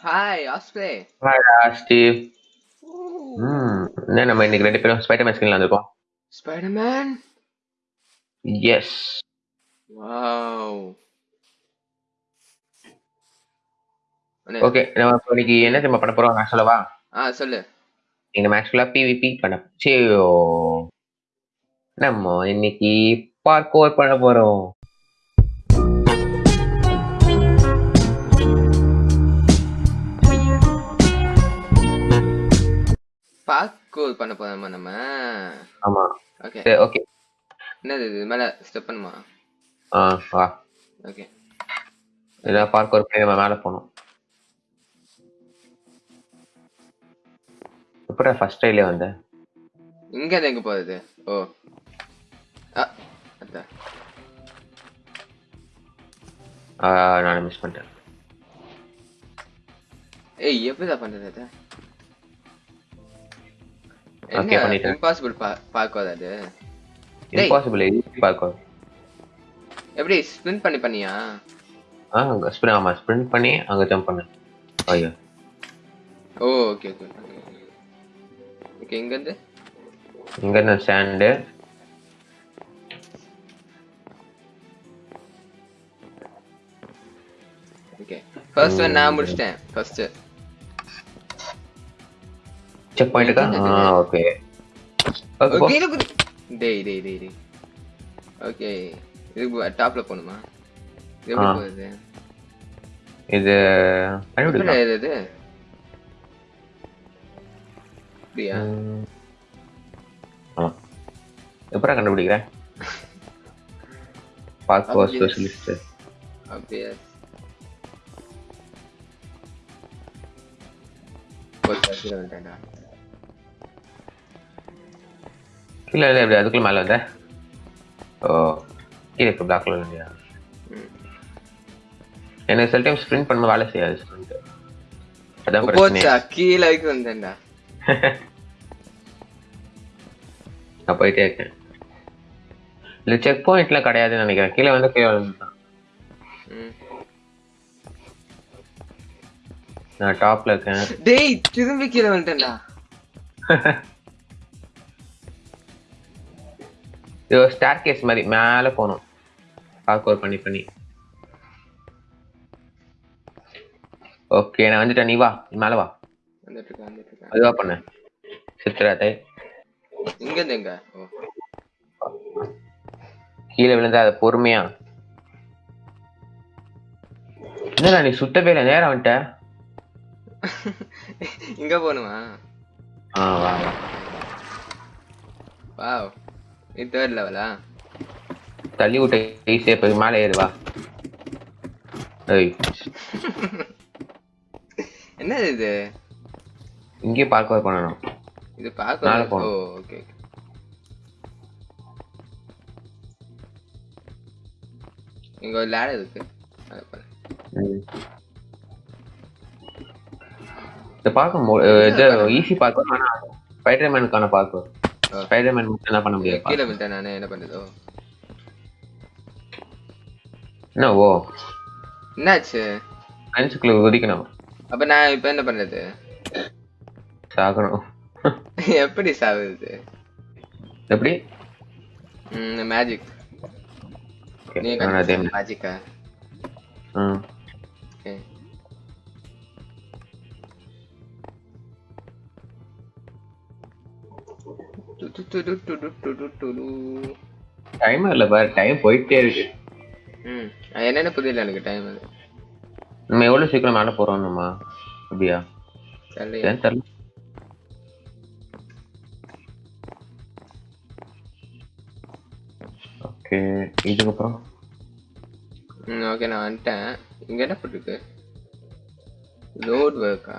Hi Osprey வாடா Steve ம் என்ன நம்ம இன்னைக்கு ரெண்டு பேரும் ஸ்பைடர்மேன் ஸ்கிரீன்ல வந்திருக்கோம் ஸ்பைடர்மேன் எஸ் வாவ் ஓகே நம்ம இப்போ இன்னைக்கு என்ன நம்ம பண்ண போறோம் நான் சொல்லவா ஆ சொல்லு இந்த மேட்ச் ஃபுல்லா பிவிபி பண்ண சரியோ நம்ம இன்னைக்கு பார்க்கோர் பண்ண போறோம் பார்க்கூர் பண்ண போறோமா நம்ம? ஆமா. ஓகே ஓகே என்னது இது? மேல ஸ்டெப் பண்ணுமா? ஆ வா. ஓகே இதான் பார்க்கோர் பண்ணி நம்ம மேல போகணும். எப்படா ஃபர்ஸ்ட் டைலே வந்த? இங்க இருந்து எங்க போறது? ஓ. ஆ அதான் ஆ, நான் மிஸ் பண்ணிட்டேன். ஏய் எப்படிதான் பண்றது அது என்ன? பண்ணிட்டேன். இம்பாசிபிள் பார்க்கோது அது. இம்பாசிபிள் பார்க்கோர் எப்படி ஸ்பின் பண்ணி பண்ணியா? ஆ அங்க ஸ்பின் ஆமா ஸ்பின் பண்ணி அங்க ஜம்ப் பண்ணேன். ஐயோ. ஓ ஓகே ஓகே ஓகே இங்க இருந்து இங்க இருந்து ஸ்டாண்டு ஓகே ஃபர்ஸ்ட் நான் முடிச்சிட்டேன். ஃபர்ஸ்ட் செக் பாயிண்ட்டுக்கா ஆ ஓகே டேய் டேய் டேய் டேய் ஓகே இது டாப்ல போணுமா இது எப்படி. போகுது இது கண்டுபிடிக்கலாம் இது இது அப்படியா. ஆமா. எப்படா கண்டுபிடிக்கிறேன்? பார்க்கோ Obvious. ஸ்பெஷலிஸ்ட் அப்படியா கீழே வந்துட்டேன்டா. கீழே இல்லை இப்படி அதுக்குள்ள மேலே வந்த. ஓ கீழே இப்போ பிளாக்ல இல்லையா. எனக்கு சில டைம் ஸ்ப்ரிண்ட் பண்ணும்போது வேலை செய்யாது sprint. அதான் போச்சா? கீழே வரைக்கும் வந்தேன்டா. நான் போயிட்டே இருக்கேன். இல்லை செக் பாயிண்ட்லாம் கிடையாதுன்னு நினைக்கிறேன். கீழே வந்து கீழே வந்துட்டான் ம். நான் டாப்ல இருக்கேன். டேய் திரும்பி கீழே வந்துட்டேன்டா. இது ஒரு ஸ்டார் கேஸ் மாதிரி மேலே போகணும் பார்க்கோர் பண்ணி பண்ணி. ஓகே நான் வந்துட்டேன். நீ வா. மேலே வா. அதுவா பண்ண. சித்திராத்தை. இங்க எங்க? கீழே விழுந்தா அதை பொறுமையா. என்னடா நீ சுத்தவே இல்லை? நேரம் வந்துட்ட. இங்க போகணுமா? ஆ வா வா. வாவ். இது தேர்ட் லெவலா தள்ளி விட்ட ஈஸியாக போய் மேலே ஏறு வா. ஏய். என்னது இது? இங்கேயே பார்க்கவே பண்ணணும் இது மேல பார்க்க போகணும். ஓகே இங்க ஒரு லேடர் இருக்கு. இதை பார்க்க ஈஸி பார்க்க ஆனா ஸ்பைடர்மேனுக்கான பார்க்க ஆ. ஸ்பைடர்மேன் மட்டும் என்ன பண்ண முடியாது கீழே விட்டேன் நானே என்ன பண்றது? ஓ. என்ன ஓ. என்னாச்சு? ஃப்ரெண்ட்ஸுக்குள்ள குதிக்கணும் அப்ப நான் இப்ப என்ன பண்றது? சாகணும். எப்படி சாவுது எப்படி? மேஜிக் மேஜிக்கா ம். டைம் இல்லை பாரு டைம் போயிட்டே இருக்கு. ம் என்னென்ன புரியல எனக்கு டைம் அது. நம்ம எவ்வளவு சீக்கிரம் மேலே போறோம் நம்ம? அப்படியா? தெரியல? ஓகே இதுக்கப்புறம்? ம் ஓகே நான் வந்துட்டேன். இங்க என்ன போட்டுருக்கு? ரோட் ஒர்க்கா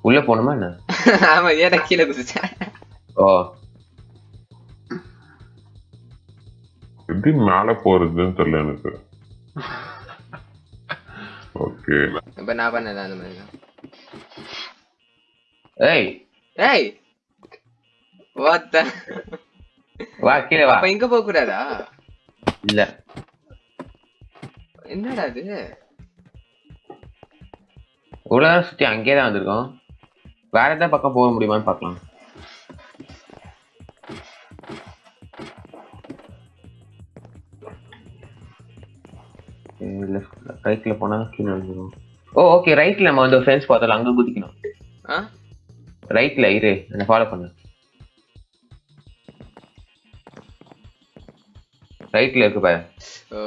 உள்ள போகணுமா என்ன? ஆமா ஏன்னா கீழே குதிச்சேன் ஓ எப்படி மேல போறதுன்னு தெரியல எனக்கு. ஓகே. இப்ப நான் பண்ணல அந்த மாதிரி ஏய். ஏய். வாட் த வா கீழே வா. அப்ப இங்க போக கூடாதா? இல்ல. என்னடா இது? இவ்வளோ நேரம் சுற்றி அங்கேயே தான் வந்திருக்கோம். வேற எதாவது பக்கம் போக முடியுமான்னு பார்க்கலாம். ரைட்டில் போனால் கீழே வந்துடும் ஓ ஓகே ரைட்டில் நம்ம வந்து ஃப்ரெண்ட்ஸ் பார்த்தோம் அங்கே குதிக்கணும். ஆ? ரைட்டில் இரு என்னை ஃபாலோ பண்ணு. ரைட்டில் இருக்கு பாரு. ஓ.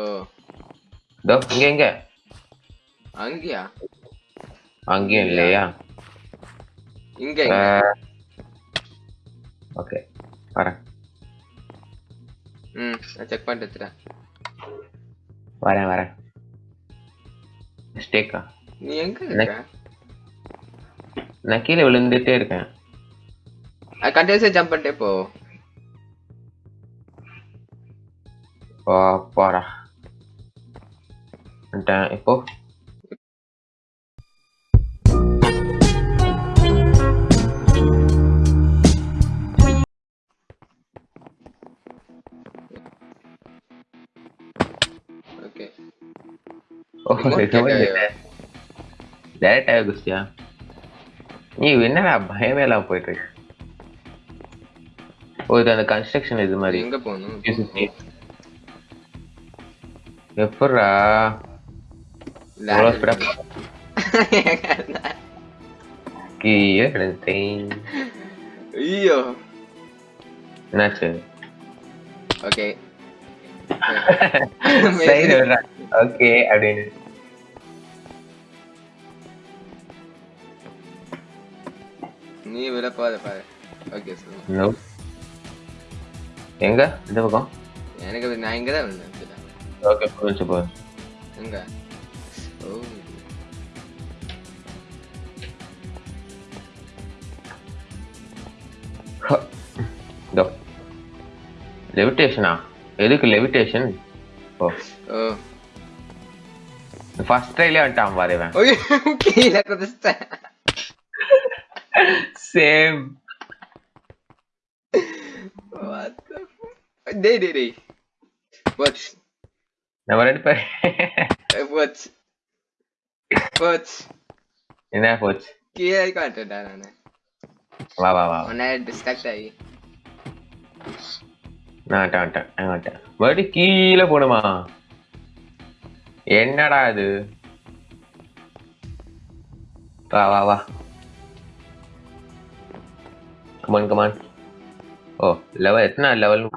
இதோ இங்கே எங்கே அங்கயா? அங்கேயும் இல்லையா? இங்க இங்க. ஓகே வரேன் ம் நான் செக் பண்ணிட்டு எடுத்துறேன் வரேன் வரேன் மிஸ்டேக்கா நீ எங்க இருக்க நான் கீழே விழுந்துட்டே இருக்கேன் கண்டினியூஸா ஜம்ப் பண்ணிட்டே போ ஓ அப்பாடா வந்துட்டேன் இப்போ ஓகே ஓ Remote கேட்க. டேரக்டாக குஸ்தியா நீ என்னடா பயமே இல்லாம போயிட்டு இருக்க ஓ இது அந்த கன்ஸ்ட்ரக்ஷன் இது மாதிரி எங்க போகணும் எப்படா எவ்வளோ ஸ்பீடாக கீழே விழுந்தேன் ஐயோ என்னாச்சு ஓகே சைடு விடுறா ஓகே அப்படின்னு நீ விட போத பாரு ஓகே No. எங்க? இந்த பக்கம்? எனக்கு நான் இங்க தான் விழுந்தேன் இதுல. ஓகே புரிஞ்சு போகுது எங்க? ஓ. லெவிட்டேஷனா எதுக்கு லெவிட்டேஷன் ஓ. ஓ. ஃபர்ஸ்ட் ட்ரைலே வந்துட்டான் பாரு இவன். ஓகே கீழே குதிச்சிட்டேன். Same What the fuck? டேய் டேய் டேய் வாட்ச் நம்ம ரெண்டு பேர் வாட்ச் வாட்ச் என்ன போச்சு கீழே காட்டுடா நானு வா வா வா உன்னை டிஸ்ட்ராக்ட் ஆகி நான் வந்துட்டேன் வந்துட்டேன் மறுபடியும் கீழே போடுமா? என்னடா இது? வா வா வா. come on come on oh level इतना level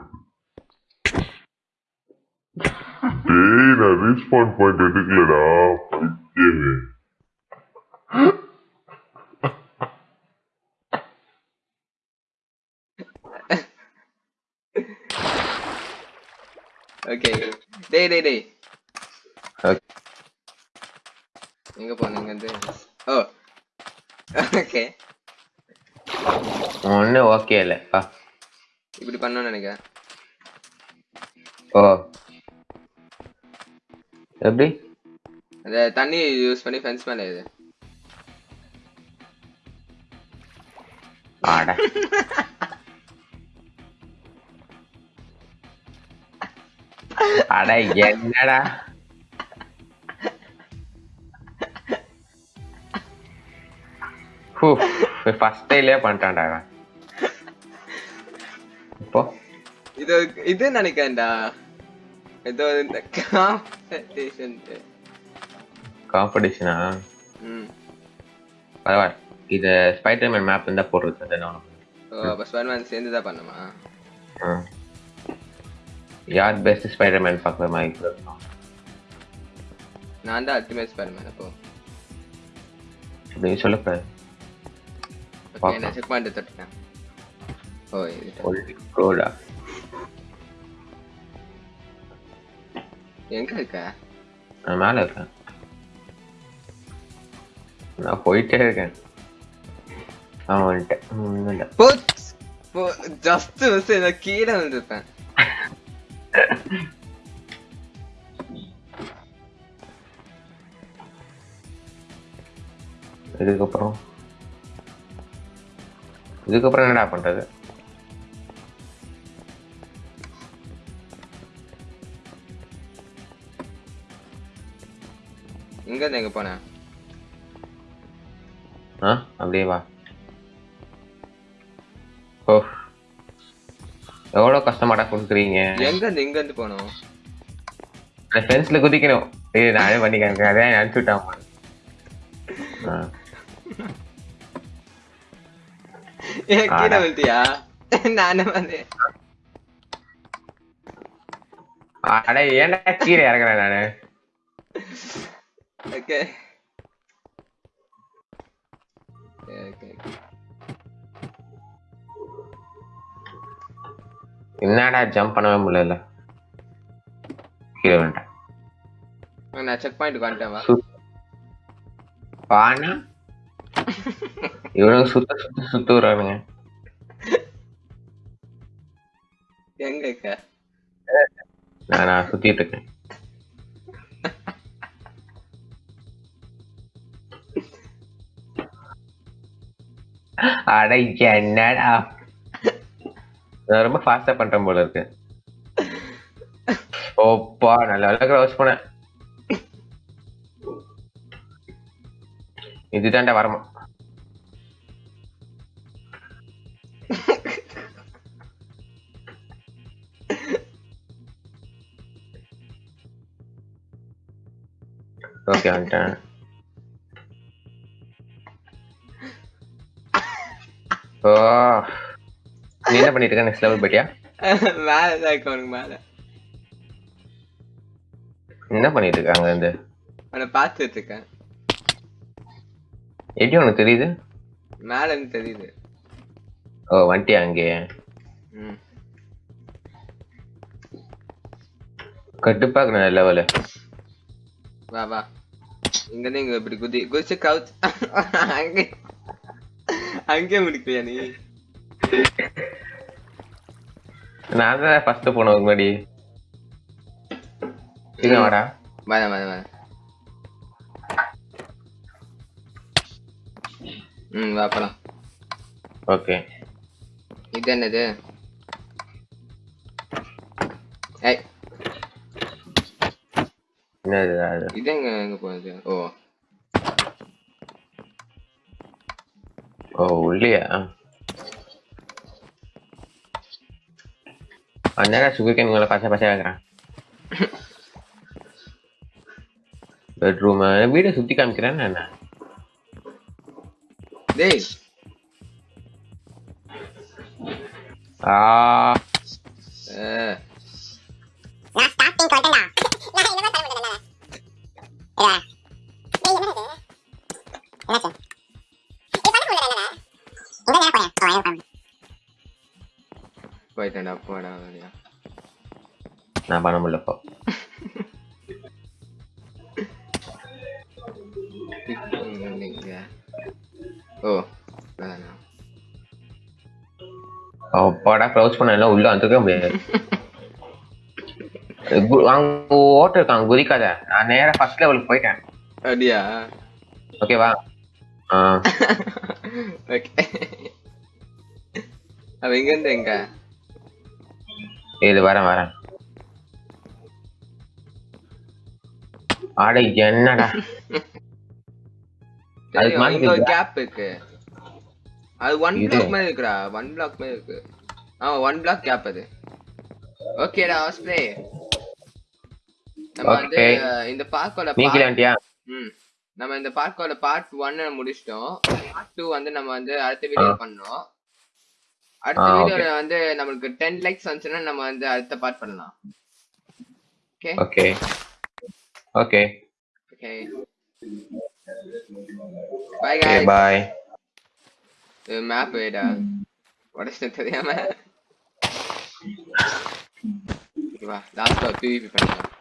Dude, I respawned point particular give me. okay. Day, day, day. Okay. Oh. okay. ஒன்றும் ஓகே இல்லை இப்படி பண்ணணும்னு நினைக்கிறேன். ஓ. எப்படி? அந்த தண்ணி யூஸ் பண்ணி ஃபென்ஸ் மேலே இது ஆட. அட என்னடா? ஃபர்ஸ்ட் டைலே பண்ணிட்டான்டா இப்போ இது இது நினைக்கிறேன்டா ஏதோ இந்த காம்படிஷன் காம்படிஷனா ம் பரவாயில்ல இது ஸ்பைடர்மேன் மேப் இருந்தா போடுறது அது நான் ஓ அப்போ ஸ்பைடர்மேன் சேர்ந்து தான் பண்ணுமா. யார் பெஸ்ட் ஸ்பைடர்மேன் பார்க்குற மாதிரி இருக்கும் நான் தான் அல்டிமேட் ஸ்பைடர்மேன் அப்போ அப்படின்னு பார்க்கலாம். நான் செக் பண்ணிட்டு தொட்டுட்டேன் ஒல்லி கோடா எங்க இருக்க நான் மேலே இருக்கேன் நான் போயிட்டே இருக்கேன் அவன் வந்துட்டேன் ஜஸ்ட் மிஸ் நான் கீழே வந்துருப்பேன் இதுக்கப்புறம் இதுக்கப்புறம் என்னடா பண்றது இருந்து எங்க போனேன் ஆ அப்படியே வா. ஓ. எவ்வளோ கஷ்டமாடா கொடுக்குறீங்க? எங்க இருந்து இங்க இருந்து போனோம் அந்த ஃபென்ஸ்ல குதிக்கணும். ஏய் நானே பண்ணிக்கிறேன். அதான் அனுப்பிச்சு விட்டான் கீழே. விழுத்தியா நானே வந்து அட ஏன்டா கீழே இறங்குறேன் நானு? ஓகே ஓகே என்னடா ஜம்ப் பண்ணவே முடியல. கீழே வேண்டாம் நான் செக் பாயிண்ட் வந்துட்டேன் வா. பானா? இவனுங்க சுத்த சுத்த சுத்த வர்றானுங்க எங்க நான் சுத்திட்டு இருக்கேன். அட என்னடா? நான் ரொம்ப ஃபாஸ்டா பண்றேன் போல இருக்கு. ஓப்பா நல்ல வேலை க்ளோஸ் பண்ணேன். இதுதான்டா வரமா ஓகே வந்துட்டேன். நீ என்ன பண்ணிட்டு இருக்க நெக்ஸ்ட் லெவல் போயிட்டியா? மேல தான் இருக்க மேல. என்ன பண்ணிட்டு இருக்காங்க இந்த? அவனை பார்த்துட்டு இருக்கேன் எப்படி உனக்கு தெரியுது? மேல இருந்து தெரியுது. ஓ வந்துட்டியா அங்கே? ம். கட்டுப்பாக்குற லெவலு வா வா. இங்க இங்க இப்படி குதி குதிச்சு கவுச்சு அங்கே. அங்கே முடிக்கலையா நீ? நான் தான் ஃபர்ஸ்ட் போனேன் முன்னாடி. இது வாடா. வர வர வர ம் வா போலாம். ஓகே. இது என்னது? ஏய். என்னது இது எங்க எங்க போகுது ஓ. ஓ உள்ளியா அண்ணா சுகர் கேன் மேலே பச்சை பச்சை வைக்கிறேன் பெட்ரூம் வீடை சுத்தி காமிக்கிறேன் என்ன டேய் ஆ ஏ நான் ஸ்டார்டிங் சொல்லிட்டேன்டா நான் என்னமா சொல்ல முடியல இதா டேய் என்னது என்னாச்சு இது போயிட்டேன்டா போடா வழியா நான் பண்ண முடியல இப்போ இங்க ஓ அப்பாடா க்ளோஸ் பண்ண எல்லாம் உள்ள வந்துக்க முடியாது. கு- அங்க ஓட்டு இருக்காங்க குதிக்காத. நான் நேரா ஃபர்ஸ்ட் லெவலுக்கு போயிட்டேன். அப்படியா? ஓகேவா ஓகே அவ எங்க இருந்து எங்க? இது வரேன் வரேன். அட என்னடா? ஒரு இருக்குதா? கேப் இருக்கு. அது ஒன். பிளாக் மாதிரி இருக்குடா. ஒன் பிளாக் மாதிரி இருக்கு. ஆமா ஒன் பிளாக் கேப் அது. ஓகேடா ஸ்ப்ரே நம்ம வந்து இந்த பார்க்கோட நீ கீழே வந்துட்டியா? ம். நம்ம இந்த பார்க்கோட பார்ட் ஒன்னு முடிச்சிட்டோம். பார்ட் டூ வந்து நம்ம வந்து அடுத்த வீடியோ பண்ணோம். அடுத்த ஆ, okay. வீடியோல வந்து நம்மளுக்கு டென் லைக்ஸ் வந்துச்சுன்னா நம்ம வந்து அடுத்த பார்ட் பண்ணலாம் okay okay okay okay bye okay guys bye map வேடா உடச்சு தெரியாம இங்க வா லாஸ்ட்ல பிவிபி பண்ணலாம்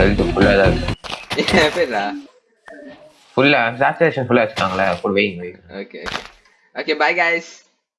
ஹெல்த் ஃபுல்லாக தான் இருக்கு. ஃபுல்லாக சாச்சுரேஷன் ஃபுல்லாக வச்சுக்காங்களே ஃபுல் வெயிங் weighing okay okay okay bye guys